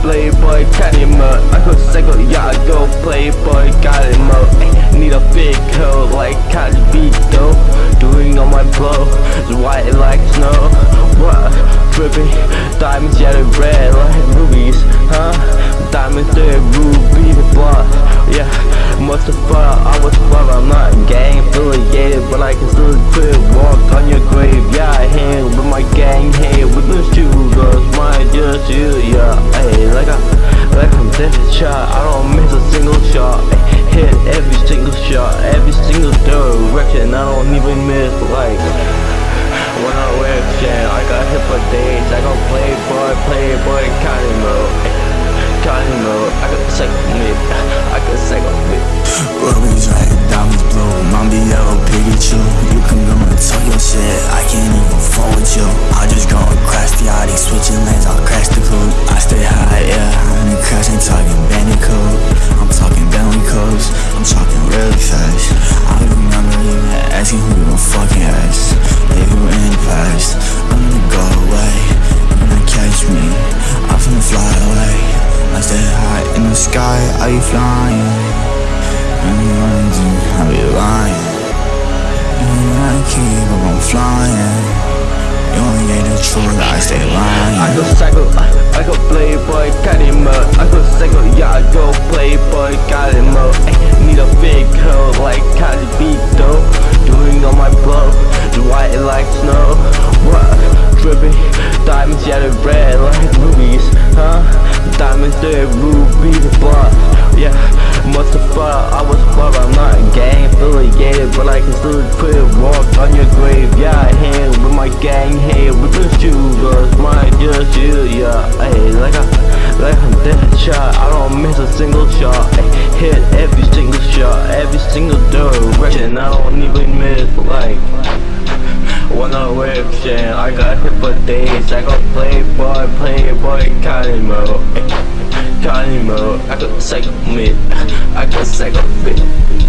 playboy, got him up I go psycho, yeah I go playboy, got him uh, up Ay, Need a big hill like Cardi B though Doing all my blow, it's white like snow What? Dripping, diamonds yellow red like rubies, huh? Diamonds there, ruby, blood, yeah Must've Mustafa, I was fun, I'm not gang affiliated But I can still feel I don't even miss, like. When I wear chain, I got hit for days. I gon' play boy, play boy, Connie mode. Connie mode, I got psych mid, I got psych mid. Rubies red, diamonds blue, Mommy yellow Pikachu You can go and talk your shit, I can't even fall with you. I just go and crash the Audi, switching lanes, I'll crash the coupe I stay high, yeah, I'm in crash, ain't talking are you flying? And wondering how you lying And I keep up on flying You only get the truth, I stay lying I go psycho, I, I go playboy, got him up. I go psycho, yeah, I go playboy, got him up. Ay, need a big hoe like Cardi B though. Doing on my blow, white like snow. What? Dripping, diamonds, yellow, red like rubies, huh? Diamonds, they're ruby blood, still put walk on your grave, yeah. I hang with my gang, hey, with the shooters, my just you, yeah. Hey, like I, like I'm shot, I don't miss a single shot. Ay, hit every single shot, every single direction, I don't even miss, like. Whip shit, I got hit for days. I got playboy, playboy, Connie mode. Eh, Connie mode, I got psycho mid, I got psycho fit.